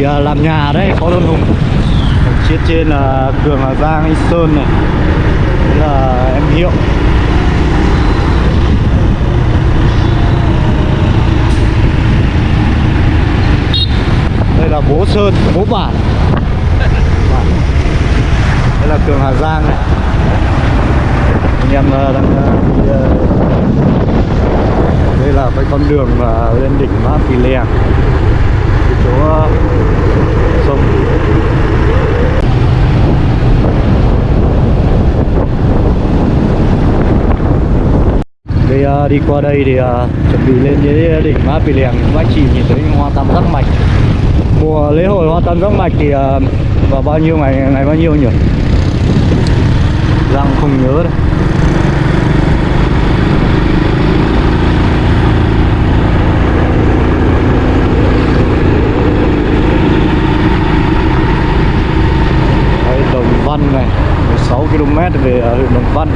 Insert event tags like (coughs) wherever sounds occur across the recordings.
thì à, làm nhà đấy có đơn hùng. Phía trên là Cường Hà Giang Anh Sơn này. Đấy là em Hiệu. Đây là bố Sơn, bố bản. Đây là Cường Hà Giang này. Anh em ờ, đang ờ, đi Đây là cái con đường lên đỉnh Mã Pì Lèng cái chỗ ờ, sông. Đây ờ, đi qua đây thì uh, chuẩn bị lên dưới đỉnh Mã Pì Lèng các anh chị nhìn thấy hoa tam giác mạch. Mùa lễ hội hoa tam giác mạch thì uh, vào bao nhiêu ngày ngày bao nhiêu nhỉ? Giang không nhớ đâu Đây, Đồng Văn này 16 km về ờ, huyện Đồng Văn.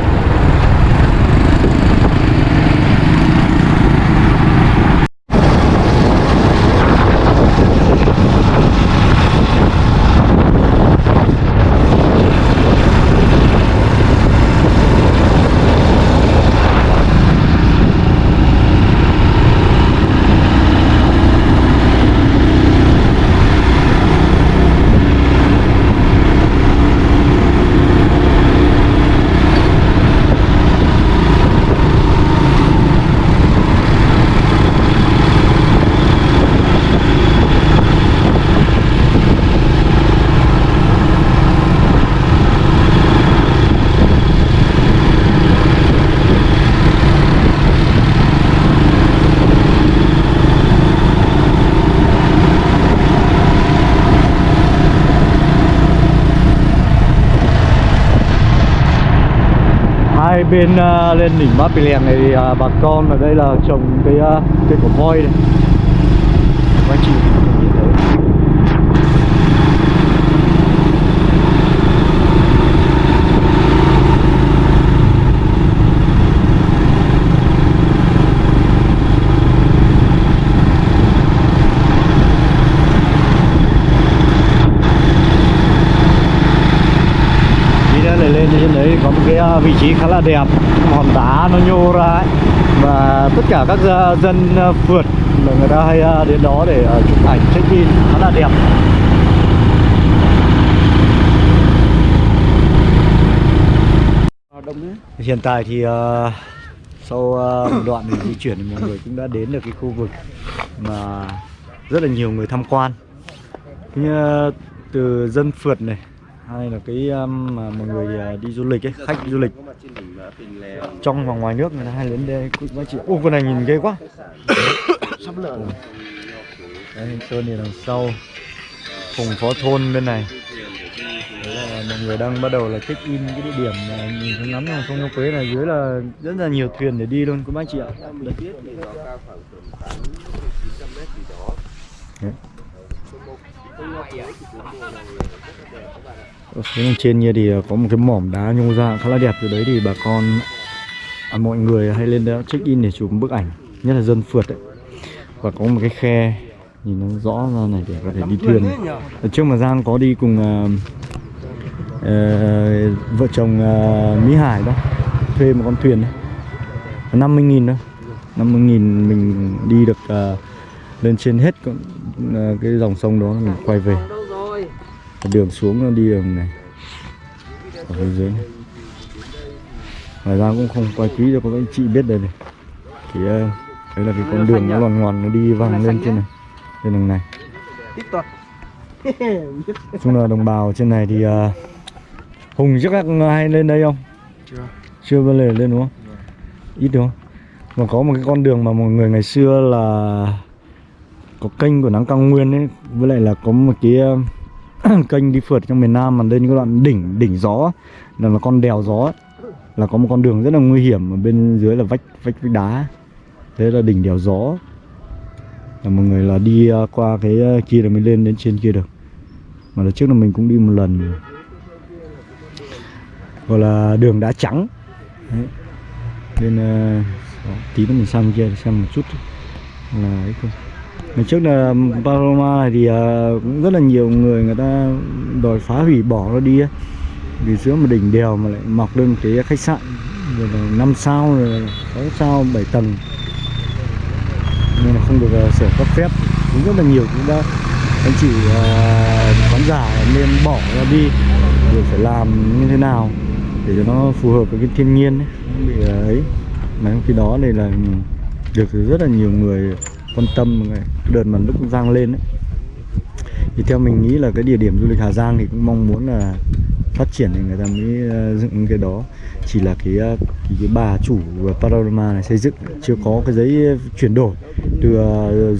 Hai bên uh, lên đỉnh Mã Pì Lèng này thì uh, bà con ở đây là trồng cái uh, cây cổ voi này. Các anh chị nhìn thấy đi ra lại lên trên đấy có một cái à, vị trí khá là đẹp hòn đá nó nhô ra ấy. và tất cả các ờ, dân à, phượt là người ta hay ờ, đến đó để chụp ảnh check in khá là đẹp hiện tại thì uh, sau uh, một đoạn mình di chuyển thì mọi người cũng đã đến được cái khu vực mà rất là nhiều người tham quan như uh, từ dân phượt này hay là cái um, mà mọi người à, đi du lịch ấy, khách du lịch trong và ngoài nước người ta hay đến đây. Cũng anh chị ô con này nhìn ghê quá. Sắp lợn đây anh sơn thì đằng sau. Cùng phó thôn bên này. Là mọi người đang bắt đầu là check in cái địa điểm mà nhìn thấy ngắm dòng sông Nho Quế này. Dưới là rất là nhiều thuyền để đi luôn các anh chị ạ. Đấy. Ở phía trên kia thì ờ, có một cái mỏm đá nhô ra khá là đẹp. Từ đấy thì bà con à, mọi người hay lên đó check in để chụp bức ảnh nhất là dân phượt ấy. Và có một cái khe nhìn nó rõ ra này để có thể đi thuyền. Ở trước mà Giang có đi cùng uh, uh, vợ chồng uh, Mỹ Hải đó thuê một con thuyền đấy. 50 nghìn thôi. 50 nghìn mình đi được uh, lên trên hết con, uh, cái dòng sông đó mình quay về đường xuống nó đi đường này. Ở phía dưới này. Ngoài ra cũng không quay kỹ cho các anh chị biết đây này. Thì uh, đấy là cái con đường nó loằn ngoằn nó đi vòng lên trên này trên đường này. Nói (laughs) chung là đồng bào trên này thì uh, hùng trước các hay lên đây không? Chưa. chưa bao giờ lên đúng không? Ít đúng không? Mà có một cái con đường mà mọi người ngày xưa là có kênh của nắng cao nguyên ấy với lại là có một cái uh, (coughs) kênh đi phượt trong miền Nam mà lên cái đoạn đỉnh đỉnh gió là là con đèo gió là có một con đường rất là nguy hiểm ở bên dưới là vách vách vách đá. Thế là đỉnh đèo gió. Là mọi người là đi à, qua cái à, kia là mới lên đến trên kia được. Mà lần trước là mình cũng đi một lần. Gọi là đường đá trắng. Đấy. nên uh, tí nữa mình sang kia xem một chút. Là ấy không. Ngày trước là Paloma này thì à, cũng rất là nhiều người người ta đòi phá hủy bỏ nó đi ấy. Vì giữa một đỉnh đèo mà lại mọc lên cái khách sạn rồi là 5 sao rồi là 6 sao 7 tầng. Nên là không được uh, sửa cấp phép. Cũng rất là nhiều cũng đã anh chị à, khán giả nên bỏ ra đi rồi phải làm như thế nào để cho nó phù hợp với cái thiên nhiên ấy, bị à, ấy. Mà khi đó này là được rất là nhiều người quan tâm mọi người đợt mà lúc Giang lên ấy. thì theo mình nghĩ là cái địa điểm du lịch Hà Giang thì cũng mong muốn là phát triển thì người ta mới ờ, dựng cái đó chỉ là cái ờ, cái, cái bà chủ Panorama này xây dựng chưa có cái giấy chuyển đổi từ ờ,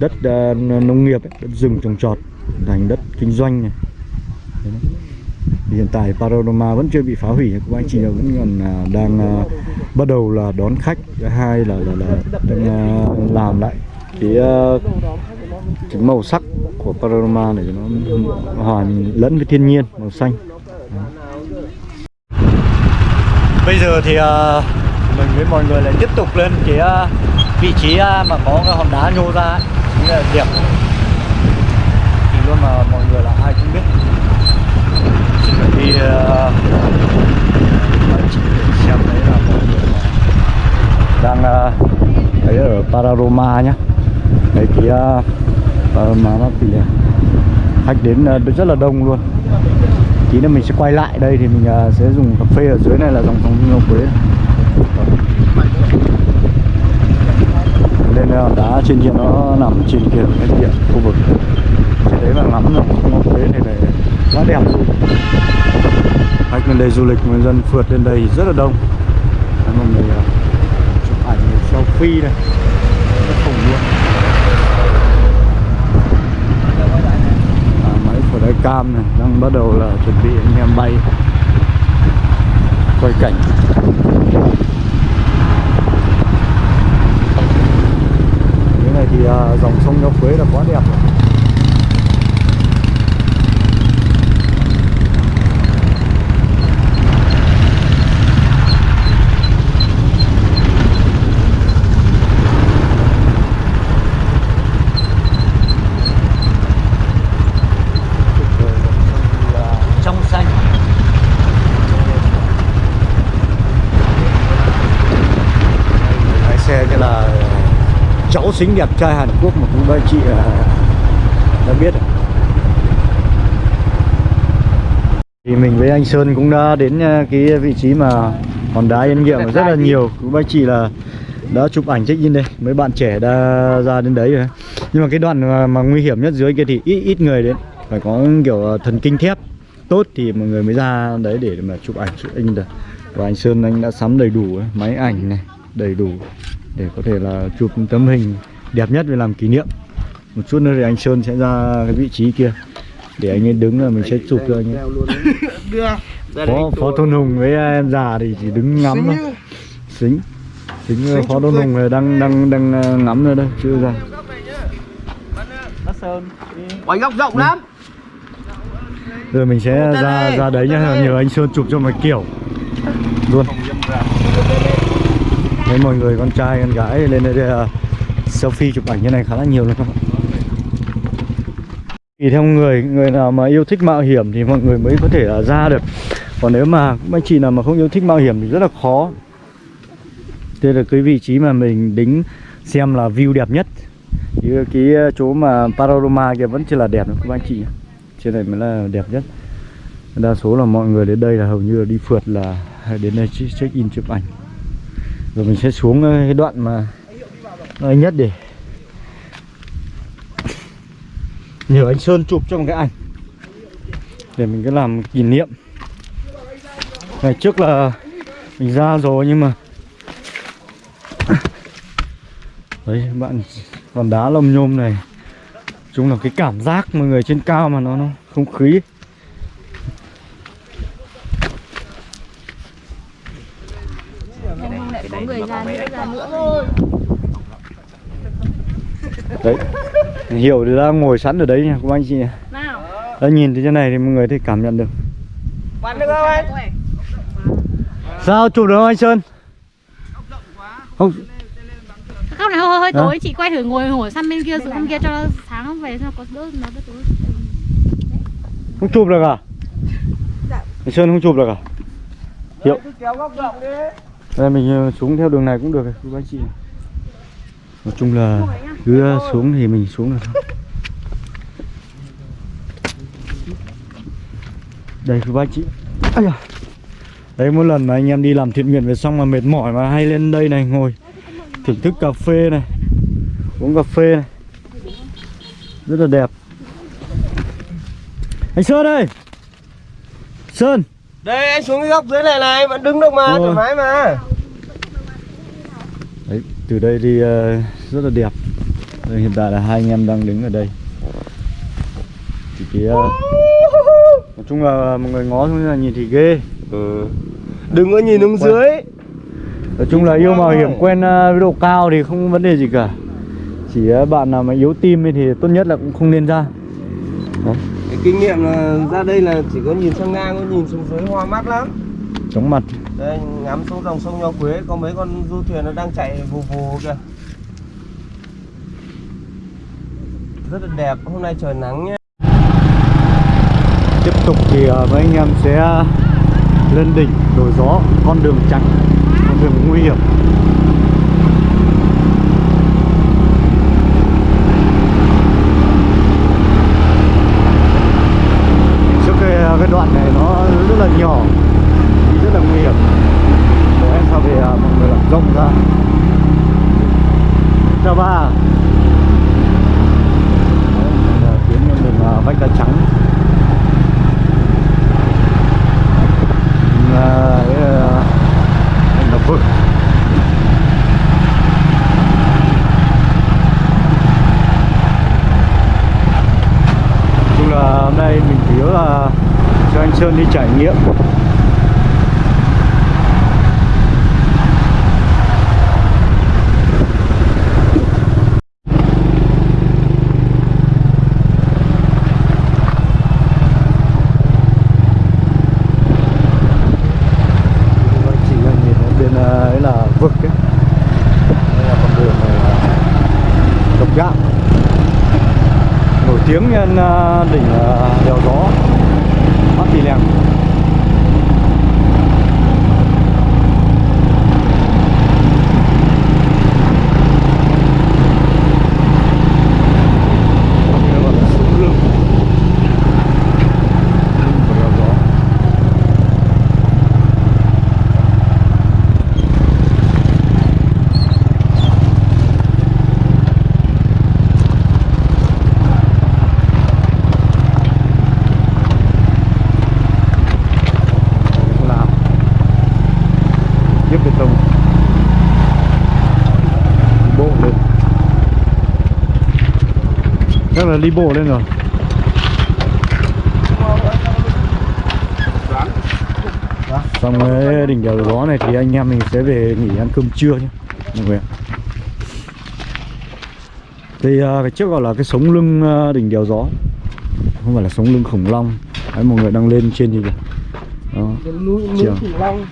đất nông nghiệp ấy, đất rừng trồng trọt thành đất kinh doanh này Đấy. Thì hiện tại Panorama vẫn chưa bị phá hủy các anh chị vẫn còn à, đang à, bắt đầu là đón khách thứ hai là là, là đang à, làm lại cái, à, cái màu sắc của Panorama để nó hoàn lẫn với thiên nhiên màu xanh Đó. bây giờ thì uh, mình với mọi người lại tiếp tục lên cái uh, vị trí uh, mà có cái hòn đá nhô ra. Chính là đẹp thì luôn mà mọi người là ai cũng biết thì uh, chị xem đấy là mọi người đang ờ, uh, đấy ở Pararoma nhá. Đấy cái ờ, mà nó thì khách đến uh, rất là đông luôn. Tí nữa mình sẽ quay lại đây thì mình uh, sẽ dùng cà phê ở dưới này là dòng sông Ngọc Quế. Lên uh, đá trên kia nó nằm trên kia cái địa khu vực thì đấy là ngắm dòng sông Ngọc Quế này này quá đẹp luôn. Khách lên đây du lịch người dân phượt lên đây rất là đông. Đấy, mọi người à, chụp ảnh selfie này rất khủng luôn. À, máy đáy cam này đang bắt đầu là chuẩn bị anh em bay. Quay cảnh. Cái này thì à, dòng sông Nho Quế là quá đẹp rồi trong xanh lái xe như là cháu xinh đẹp trai Hàn Quốc mà cũng ba chị à, đã biết rồi. thì mình với anh Sơn cũng đã đến à, cái vị trí mà hòn đá yên nghiệm rất là nhiều. Cũng ba chị là đã chụp ảnh check in đây. Mấy bạn trẻ đã ra đến đấy rồi. Nhưng mà cái đoạn mà, mà nguy hiểm nhất dưới kia thì ít ít người đến. Phải có kiểu à, thần kinh thép tốt thì mọi người mới ra đấy để mà chụp ảnh chụp in được. Và anh Sơn anh đã sắm đầy đủ máy ảnh này đầy đủ để có thể là chụp tấm hình đẹp nhất để làm kỷ niệm. Một chút nữa thì anh Sơn sẽ ra cái vị trí kia để anh ấy đứng là mình sẽ chụp cho anh ấy. (laughs) Phó phó tôn hùng với em già thì chỉ đứng ngắm thôi. xính. Xính phó tôn hùng này đang đang đang ờ, ngắm nữa đây chưa ra. Quay góc rộng lắm. Rồi mình sẽ ra ra đấy nhá nhờ anh Sơn chụp cho một kiểu. Luôn thấy mọi người con trai con gái lên đây uh, selfie chụp ảnh như này khá là nhiều luôn các bạn. Theo người, người nào mà yêu thích mạo hiểm thì mọi người mới có thể là ra được. Còn nếu mà các anh chị nào mà không yêu thích mạo hiểm thì rất là khó. Đây là cái vị trí mà mình đính xem là view đẹp nhất. Chứ cái ờ, chỗ mà panorama kia vẫn chưa là đẹp đâu các anh chị Trên này mới là đẹp nhất. Đa số là mọi người đến đây là hầu như là đi phượt là (laughs) đến đây check in chụp ảnh. Rồi mình sẽ xuống ờ, cái đoạn mà nơi nhất để nhờ anh Sơn chụp cho một cái ảnh. Để mình cứ làm kỷ niệm. Ngày trước là mình ra rồi nhưng mà (coughs) đấy bạn còn đá lông nhôm này. Chúng là cái cảm giác mọi người trên cao mà nó, nó không khí ấy. Em lại có người ra nữa ra nữa thôi đấy hiểu thì đã ngồi sẵn ở đấy nha các anh chị Nào đã nhìn từ trên này thì mọi người thấy cảm nhận được bắn được không anh sao chụp được không anh Sơn không Góc này hơi hơi tối, chị quay thử ngồi ngồi sang bên kia xuống bên kia cho nó sáng về cho có đỡ nó đỡ tối. Không chụp được à? Dạ. Sơn không chụp được à? Hiệu. Cứ kéo góc rộng đi đây mình ờ, xuống theo đường này cũng được các bác chị. Nói chung là cứ ờ, xuống thì mình xuống được thôi. Đây các bác chị. Ây. Đấy mỗi lần mà anh em đi làm thiện nguyện về xong mà mệt mỏi mà hay lên đây này ngồi thưởng thức cà phê này, uống cà phê này. Rất là đẹp. Anh Sơn ơi. Sơn. Đây anh xuống cái góc dưới này này Vẫn đứng được mà, thoải mái mà. Đấy, từ đây thì ờ, rất là đẹp. Đây, Hiện tại là hai anh em đang đứng ở đây. Thì cái ờ, Nói chung là mọi người ngó xuống là nhìn thì ghê. Ừ. Đừng có nhìn xuống dưới. Nói chung là yêu mạo hiểm quen ờ, với độ cao thì không vấn đề gì cả. Chỉ bạn nào mà yếu tim ấy thì tốt nhất là cũng không nên ra. Đấy, Cái kinh nghiệm là ra đây là chỉ có nhìn sang ngang, có nhìn xuống dưới hoa mắt lắm. Chóng mặt. Đây ngắm xuống dòng sông Nho Quế Có mấy con du thuyền nó đang chạy vù vù kìa. Rất là đẹp, hôm nay trời nắng nhé. Tiếp tục thì ờ, mấy anh em sẽ lên đỉnh đồi gió con đường trắng con đường nguy hiểm trước cái, ờ, cái đoạn này nó rất là nhỏ đi rất là nguy hiểm để sau thì ờ, mọi người làm rộng ra chào ba Đấy, là tiến lên đường ờ, vách đá trắng là cái ờ, là vực Nói chung là hôm nay mình chủ yếu là cho anh Sơn đi trải nghiệm. Vâng, chỉ là nhìn ở bên ờ, ấy là vực ấy đây là con đường này là độc gạo nổi tiếng nhân ờ, đỉnh ờ, đèo gió Bát Tì Lèng Đây gọi là xuống lưng. Lưng của đèo gió. Không làm Nhấp bê tông Đi bộ lên Chắc là đi bộ lên rồi. Xong cái đỉnh đèo gió này thì anh em mình sẽ về nghỉ ăn cơm trưa nhé Mọi người ạ. Thì à, cái trước gọi là cái sống lưng à, đỉnh đèo gió Không phải là sống lưng khủng long. Đấy mọi người đang lên trên gì kìa. Đó. Núi Chiều. khủng long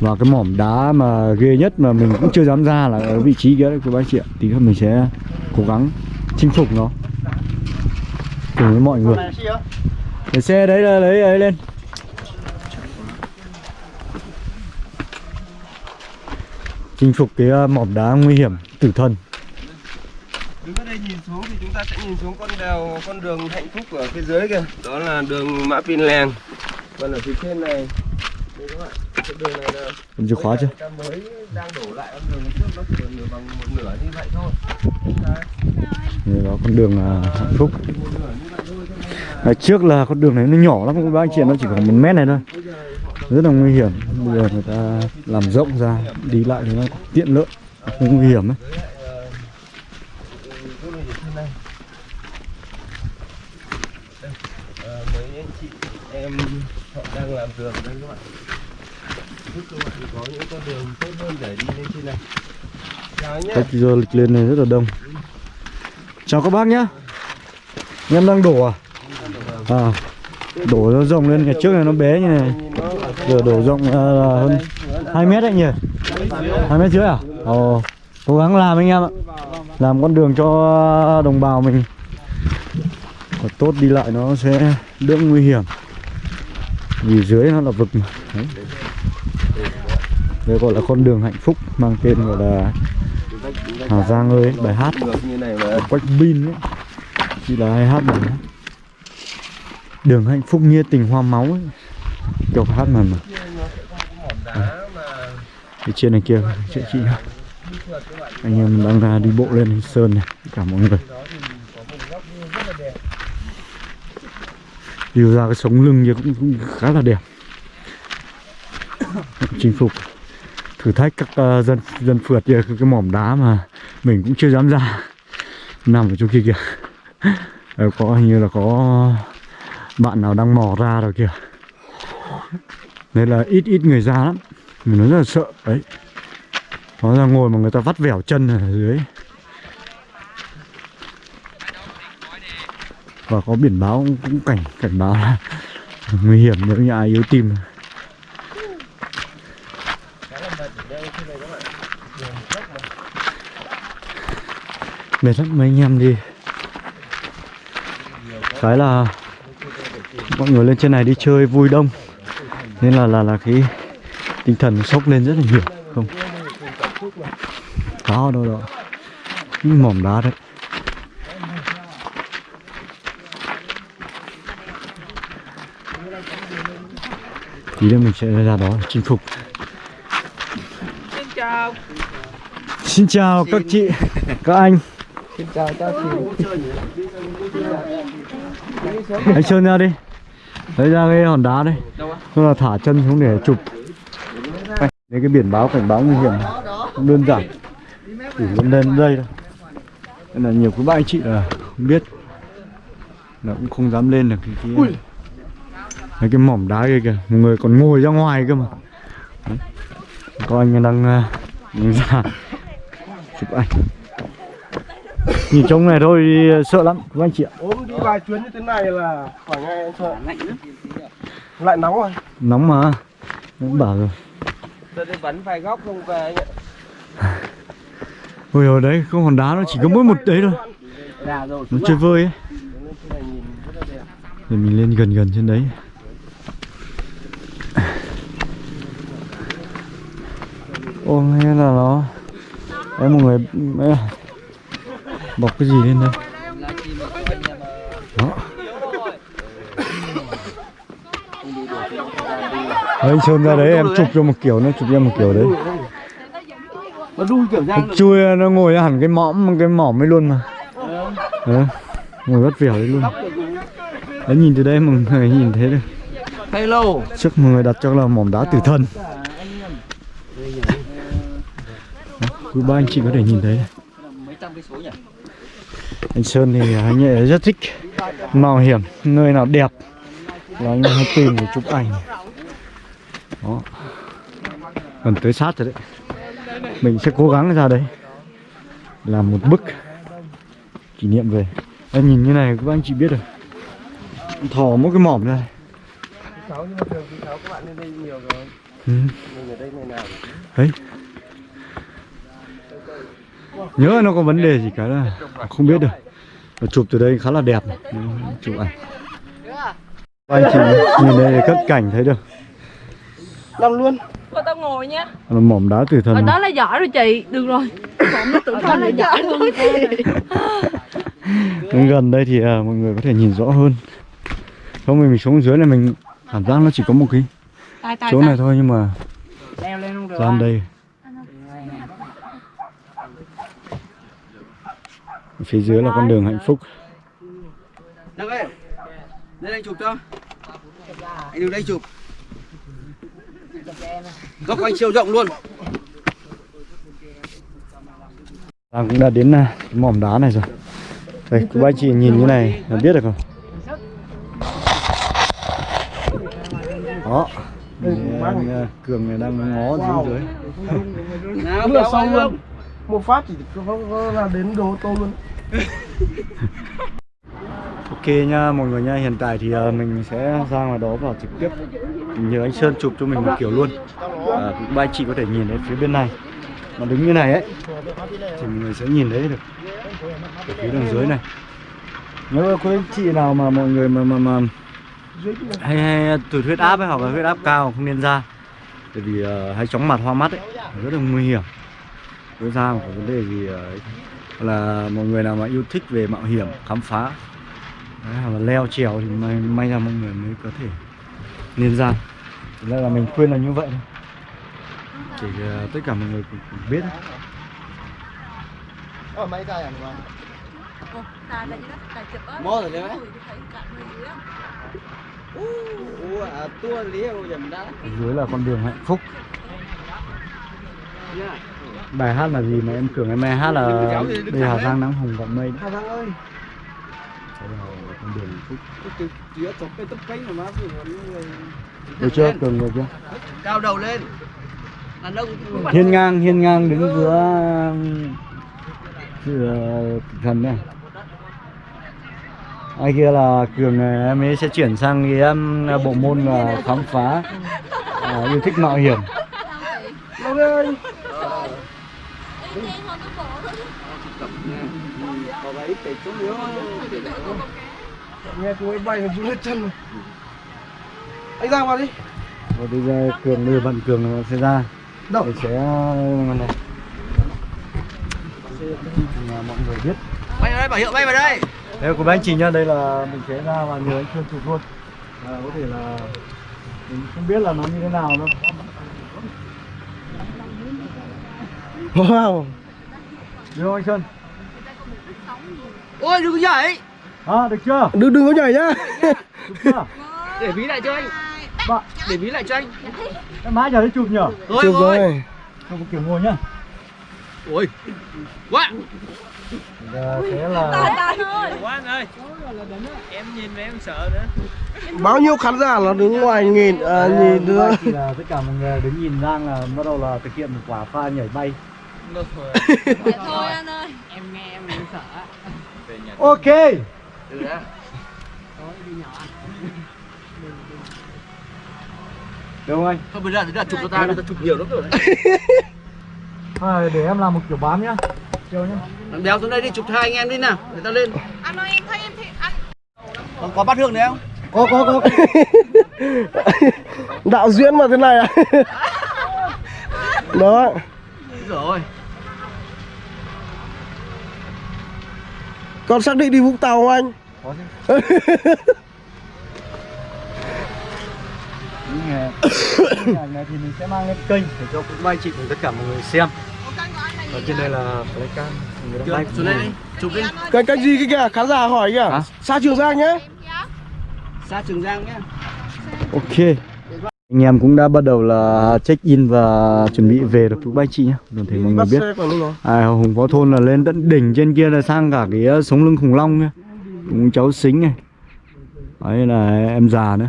và cái mỏm đá mà ghê nhất mà mình cũng chưa dám ra là ở vị trí kia đấy các bác chị ạ. Tí nữa mình sẽ cố gắng chinh phục nó. Cùng với mọi người. Để xe đấy là lấy ấy lên. Chinh phục cái ờ, mỏm đá nguy hiểm tử thần. Đứng ở đây nhìn xuống thì chúng ta sẽ nhìn xuống con đèo, con đường hạnh phúc ở phía dưới kìa. Đó là đường Mã Pin Lèng Còn ở phía trên này cái đường này là Cầm chìa khóa chưa? Ta mới đang đổ lại con đường trước nó chỉ nửa bằng một nửa như vậy thôi. Đấy, đó con đường ờ, hạnh phúc. Ngày trước là con đường này nó nhỏ lắm các bác chị nó chỉ khoảng một mét này thôi. Rất là nguy hiểm. Bây giờ người ta làm rộng ra Đi lại thì nó tiện lợi Không nguy hiểm ấy. Ờ, anh chị em họ đang làm đường đây các bạn có những con đường tốt hơn để đi lên trên này Khách du lịch lên này rất là đông. Chào các bác nhá. Anh Em đang đổ à? À Đổ nó rộng lên, ngày trước này nó bé như này. Giờ đổ rộng à, là hơn 2 mét đấy nhỉ? hai mét rưỡi à? Ồ cố gắng làm anh em ạ. Làm con đường cho đồng bào mình. Thật tốt đi lại nó sẽ đỡ nguy hiểm. Vì dưới nó là vực mà. Đấy đây gọi là con đường hạnh phúc mang tên gọi là Hà Giang ơi bài hát. Của. Quách Bin ấy. Chỉ là hay hát bài hát? Đường hạnh phúc nghe tình hoa máu ấy. Kiểu hát mà mà. Đá trên này kia chị chị anh em đang ra đi bộ lên sơn này cả mọi người. Đi ra cái sống lưng kia cũng, cũng khá là đẹp. Chinh phục thử thách các uh, dân dân phượt kia cái mỏm đá mà mình cũng chưa dám ra. Nằm ở chỗ kia kìa. (laughs) Ờ, có hình như là có bạn nào đang mò ra rồi kìa. Nên là ít ít người ra lắm. Mình nói rất là sợ. Đấy. Nó ra ngồi mà người ta vắt vẻo chân ở dưới. Và có biển báo cũng, cũng cảnh cảnh báo là (laughs) nguy hiểm nếu như ai yếu tim. Mệt lắm mấy anh em đi. Cái là mọi người lên trên này đi chơi vui đông. Nên là là là cái tinh thần sốc lên rất là nhiều. Không. Có đâu đó. Những mỏm đá đấy. Tí nữa mình sẽ ra đó chinh phục. Xin chào. xin chào các chị các anh Xin chào các chị. anh sơn ra đi. Lấy ra cái hòn đá đây. Xong là thả chân xuống để chụp. Đây cái biển báo cảnh báo nguy hiểm. Không đơn giản. Chỉ lên lên đây thôi. Nên là nhiều quý bạn anh chị là không biết. Là cũng không dám lên được cái cái, mấy cái mỏm đá kia kìa. Một người còn ngồi ra ngoài cơ mà. Đấy. có anh đang uh, ra (laughs) chụp ảnh nhìn trông này thôi sợ lắm các anh chị ạ ốm đi vài chuyến như thế này là khỏi ngay em sợ. Lại nóng rồi. nóng mà Em bảo rồi Tôi đi bắn vài góc không về anh ạ. Ôi ở đấy không hòn đá nó chỉ có mỗi một đấy thôi. Nó chơi vơi ấy. Rồi mình lên gần gần trên đấy Ô nghe là nó Em một người Bọc cái gì lên đây Đó Đấy, anh Sơn ra đấy em chụp cho một kiểu nó chụp cho một kiểu đấy Nó đun kiểu được. chui nó ngồi hẳn cái mõm cái mỏm ấy luôn mà Đấy, ngồi vắt vẻo đấy luôn đấy nhìn từ đây mọi người nhìn thấy được Hello. trước mọi người đặt cho là mỏm đá tử thần Đó, quý ba anh chị có thể nhìn thấy. Mấy trăm cái số nhỉ? Anh Sơn thì anh ấy rất thích mạo hiểm nơi nào đẹp. Là anh hay tìm để chụp ảnh. Đó. Gần tới sát rồi đấy. Mình sẽ cố gắng ra đấy làm một bức kỷ niệm về. Em nhìn như này các anh chị biết rồi. Thò mỗi cái mỏm ra Sáu nhưng mà thường thì sáu các bạn lên đây nhiều rồi. ừ. Mình ở đây ngày nào cũng đấy nhớ nó có vấn đề gì cả là không biết được Và chụp từ đây khá là đẹp chụp ảnh. Anh chị nhìn đây cất cảnh thấy được Làm luôn. Cô tao ngồi là mỏm đá tử thần. Ở đó là giỏi rồi chị. Được rồi. Còn nó tự thân là giỏi luôn Đến gần đây thì à, mọi người có thể nhìn rõ hơn. Không mình, mình xuống dưới này mình cảm giác nó chỉ có một cái chỗ này thôi nhưng mà Leo lên không được. gian đây phía dưới là con đường hạnh phúc Đăng ơi. Lên đây chụp cho. Anh đứng đây chụp. Góc anh siêu rộng luôn. Đang cũng đã đến à, cái mỏm đá này rồi Đây, các bác chị nhìn như này là biết được không? Đó anh, Cường này đang ngó xuống dưới (laughs) Nào, kéo xong anh luôn. Một phát chỉ là đến đồ tô luôn. (laughs) Ok nha mọi người nha, hiện tại thì ờ, mình sẽ ra ngoài đó vào trực tiếp. Nhờ anh Sơn chụp cho mình một kiểu luôn. À, cũng ba chị có thể nhìn thấy phía bên này. Mà đứng như này ấy thì mọi người sẽ nhìn thấy được ở phía đằng dưới này. Nếu mà anh chị nào mà mọi người mà mà, mà hay hay tụt huyết áp ấy hoặc là huyết áp cao không nên ra. Bởi vì uh, hay chóng mặt hoa mắt ấy rất là nguy hiểm. Nếu ra mà có vấn đề gì uh, là mọi người nào mà yêu thích về mạo hiểm khám phá đấy, hoặc là leo trèo thì may, may ra mọi người mới có thể nên ra Thực ra là mình khuyên là như vậy thôi để ờ, tất cả mọi người cùng, cùng biết như đó, ta chụp á. Mò rồi đấy. Ủa, à. Ở dưới là con đường hạnh phúc. Bài hát là gì mà em tưởng em hát là đi, đây Hà. Giang nắng hồng gọn mây. Hà Giang ơi, được chưa? cường được chưa? Cao đầu lên. Hiên ngang hiên ngang đứng giữa giữa thần này ai kia là cường này, em ấy sẽ chuyển sang cái um, bộ môn là khám phá. À, yêu thích mạo hiểm Long ơi. Em không có váy để xuống yếu. nghe cô ấy bay mà run hết chân rồi. Anh giang vào đi. Và bây giờ cường đưa bận cường nó sẽ ra. Đâu? Để sẽ này. Là mọi người biết. Bay vào đây, bảo hiệu bay vào đây. đây của anh chị nhá đây là mình sẽ ra và nhờ anh Phương chụp luôn. À, có thể là mình không biết là nó như thế nào đâu wow được không anh Sơn Ôi đừng có nhảy. à được chưa đừng đừng có nhảy nhá Để ví lại cho anh. bạn Để ví lại cho anh. cái má giờ đấy chụp nhở Rồi chụp rồi. rồi không có kiểu ngồi nhá Ôi. Quá. giờ sẽ là thôi. quá anh ơi em nhìn mà em sợ nữa bao nhiêu khán giả là đứng ngoài nhìn à, nhìn Đây, nữa thì là tất cả mọi người đứng nhìn Giang là bắt đầu là thực hiện một quả pha nhảy bay (laughs) Vậy thôi anh ơi. ok Từ ra. được không anh Thôi bây giờ thì là chụp cho ta, người ta chụp nhiều lắm rồi. à, (laughs) để em làm một kiểu bám nhá chiều nhá Thằng béo xuống đây đi chụp hai anh em đi nào. Để ta lên. Anh ơi, em thấy em thì anh Còn có bát hương đấy không? có có có (laughs) đạo diễn mà thế này à đó Rồi. Con xác định đi vũng tàu không anh? Có chứ. Những hình này thì mình sẽ mang lên kênh để cho các anh chị cùng tất cả mọi người xem. Ở trên đây là flycam người đang xuống đây. Chụp đi. cái cái gì cái kìa? Khán giả hỏi kìa. Xa trường giang nhé Xa Trường Giang nhé. ok anh em cũng đã bắt đầu là check in và chuẩn bị về được các anh chị nhé đồng thể mọi người biết. À, Hùng Phó Thôn là lên tận đỉnh trên kia là sang cả cái uh, sống lưng khủng long kia Cùng cháu xính này. Đấy là em già nữa.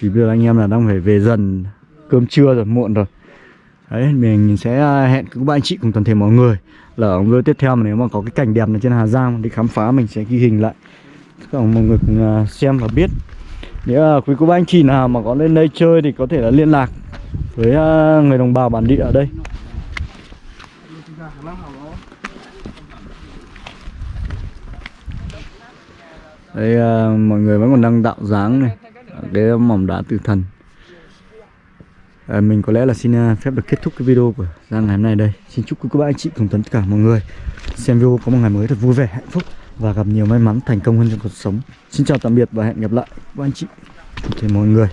Thì bây giờ anh em là đang phải về dần. Cơm trưa rồi, muộn rồi. Đấy, mình sẽ uh, hẹn các bạn chị cùng toàn thể mọi người. Là ở video tiếp theo mà nếu mà có cái cảnh đẹp này trên Hà Giang đi khám phá mình sẽ ghi hình lại. Cả mọi người cùng uh, xem và biết nếu là quý cô bác anh chị nào mà có lên đây chơi thì có thể là liên lạc với à, người đồng bào bản địa ở đây. Đây à, mọi người vẫn còn đang tạo dáng này Cái mỏm đá tử thần. À, Mình có lẽ là xin à, phép được kết thúc cái video của ra ngày hôm nay đây. Xin chúc quý cô bác anh chị cùng tất cả mọi người Xem video có một ngày mới thật vui vẻ, hạnh phúc. Và gặp nhiều may mắn, thành công hơn trong cuộc sống. Xin chào tạm biệt và hẹn gặp lại. Các anh chị thể mọi người.